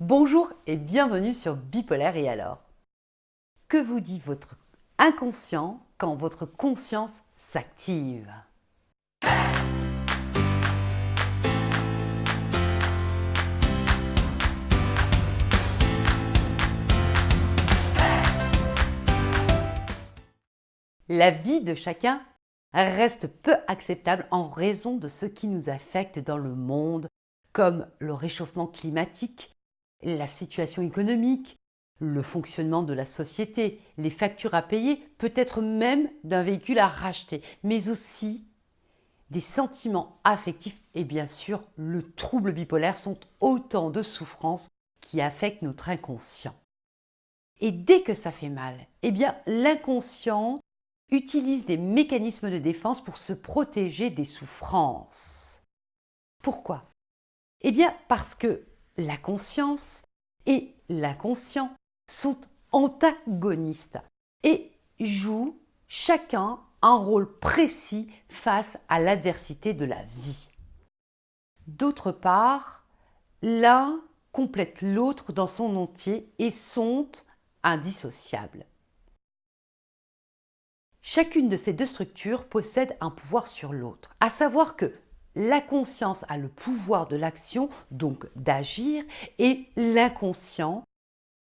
Bonjour et bienvenue sur Bipolaire et alors. Que vous dit votre inconscient quand votre conscience s'active? La vie de chacun reste peu acceptable en raison de ce qui nous affecte dans le monde, comme le réchauffement climatique, la situation économique, le fonctionnement de la société, les factures à payer, peut-être même d'un véhicule à racheter, mais aussi des sentiments affectifs et bien sûr le trouble bipolaire sont autant de souffrances qui affectent notre inconscient. Et dès que ça fait mal, eh bien l'inconscient utilise des mécanismes de défense pour se protéger des souffrances. Pourquoi? Eh bien parce que la conscience et l'inconscient sont antagonistes et jouent chacun un rôle précis face à l'adversité de la vie. D'autre part, l'un complète l'autre dans son entier et sont indissociables. Chacune de ces deux structures possède un pouvoir sur l'autre, à savoir que la conscience a le pouvoir de l'action, donc d'agir, et l'inconscient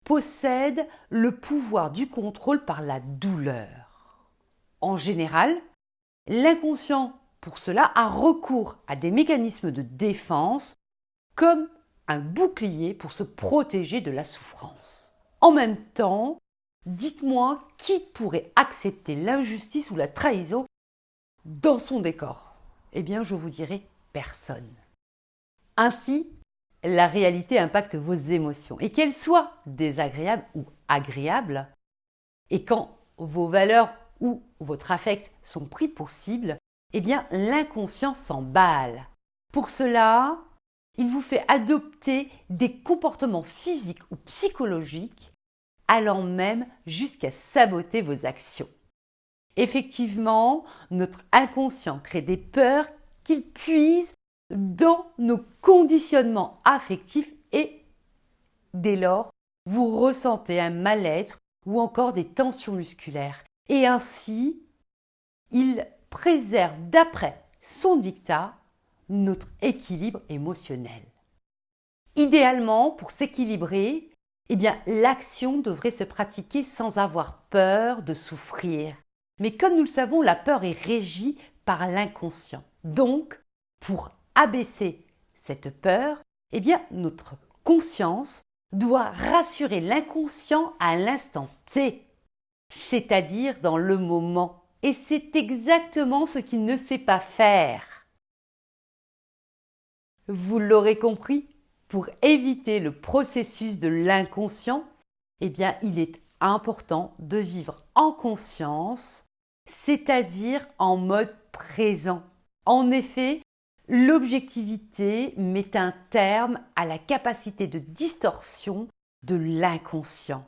possède le pouvoir du contrôle par la douleur. En général, l'inconscient, pour cela, a recours à des mécanismes de défense comme un bouclier pour se protéger de la souffrance. En même temps, dites-moi qui pourrait accepter l'injustice ou la trahison dans son décor eh bien, je vous dirai personne. Ainsi, la réalité impacte vos émotions, et qu'elles soient désagréables ou agréables, et quand vos valeurs ou votre affect sont pris pour cible, eh bien, l'inconscient s'emballe. Pour cela, il vous fait adopter des comportements physiques ou psychologiques allant même jusqu'à saboter vos actions. Effectivement, notre inconscient crée des peurs qu'il puise dans nos conditionnements affectifs et dès lors, vous ressentez un mal-être ou encore des tensions musculaires. Et ainsi, il préserve d'après son dictat notre équilibre émotionnel. Idéalement, pour s'équilibrer, eh l'action devrait se pratiquer sans avoir peur de souffrir. Mais comme nous le savons, la peur est régie par l'inconscient. Donc, pour abaisser cette peur, eh bien, notre conscience doit rassurer l'inconscient à l'instant T, c'est-à-dire dans le moment. Et c'est exactement ce qu'il ne sait pas faire. Vous l'aurez compris, pour éviter le processus de l'inconscient, eh bien, il est important de vivre en conscience c'est-à-dire en mode présent. En effet, l'objectivité met un terme à la capacité de distorsion de l'inconscient.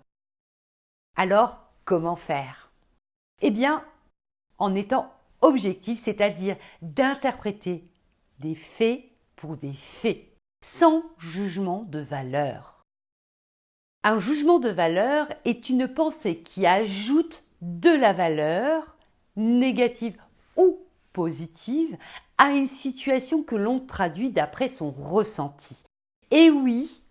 Alors, comment faire? Eh bien, en étant objectif, c'est-à-dire d'interpréter des faits pour des faits, sans jugement de valeur. Un jugement de valeur est une pensée qui ajoute de la valeur négative ou positive à une situation que l'on traduit d'après son ressenti. Et oui,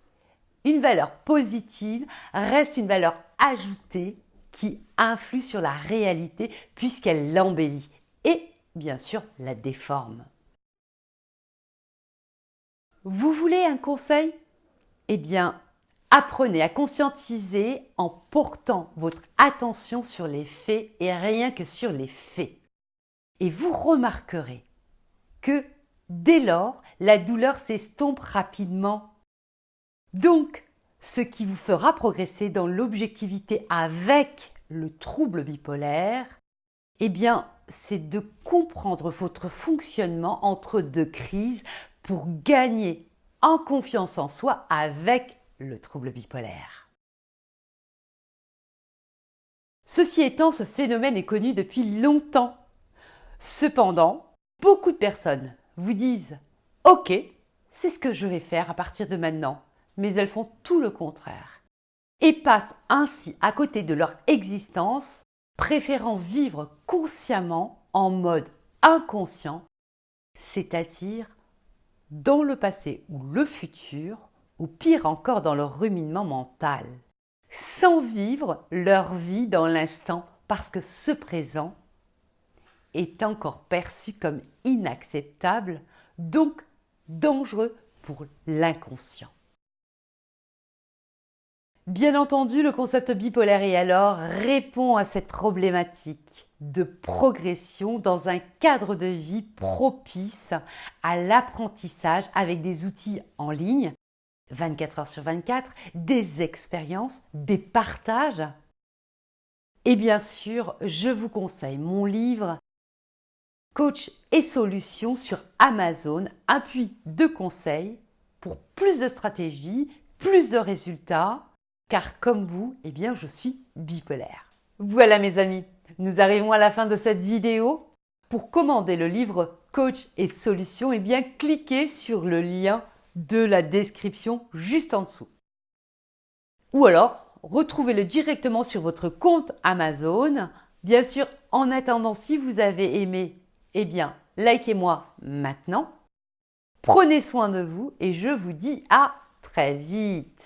une valeur positive reste une valeur ajoutée qui influe sur la réalité puisqu'elle l'embellit et bien sûr la déforme. Vous voulez un conseil? Eh bien, Apprenez à conscientiser en portant votre attention sur les faits et rien que sur les faits. Et vous remarquerez que dès lors, la douleur s'estompe rapidement. Donc, ce qui vous fera progresser dans l'objectivité avec le trouble bipolaire, eh bien, c'est de comprendre votre fonctionnement entre deux crises pour gagner en confiance en soi avec le trouble bipolaire. Ceci étant, ce phénomène est connu depuis longtemps. Cependant, beaucoup de personnes vous disent Ok, c'est ce que je vais faire à partir de maintenant. mais elles font tout le contraire et passent ainsi à côté de leur existence, préférant vivre consciemment en mode inconscient, c'est-à-dire dans le passé ou le futur, ou pire encore dans leur ruminement mental, sans vivre leur vie dans l'instant parce que ce présent est encore perçu comme inacceptable, donc dangereux pour l'inconscient. Bien entendu, le concept bipolaire et alors répond à cette problématique de progression dans un cadre de vie propice à l'apprentissage avec des outils en ligne, 24 heures sur 24, des expériences, des partages. Et bien sûr, je vous conseille mon livre Coach et solutions sur Amazon, appui de conseils pour plus de stratégies, plus de résultats car comme vous, eh bien, je suis bipolaire. Voilà mes amis, nous arrivons à la fin de cette vidéo. Pour commander le livre Coach et Solutions, eh bien, cliquez sur le lien de la description juste en dessous. Ou alors, retrouvez-le directement sur votre compte Amazon. Bien sûr, en attendant, si vous avez aimé, eh bien, likez-moi maintenant. Prenez soin de vous et je vous dis à très vite.